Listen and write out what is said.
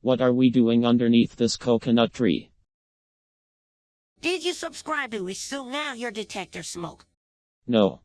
What are we doing underneath this coconut tree? Did you subscribe to us so now your detector smoke? No.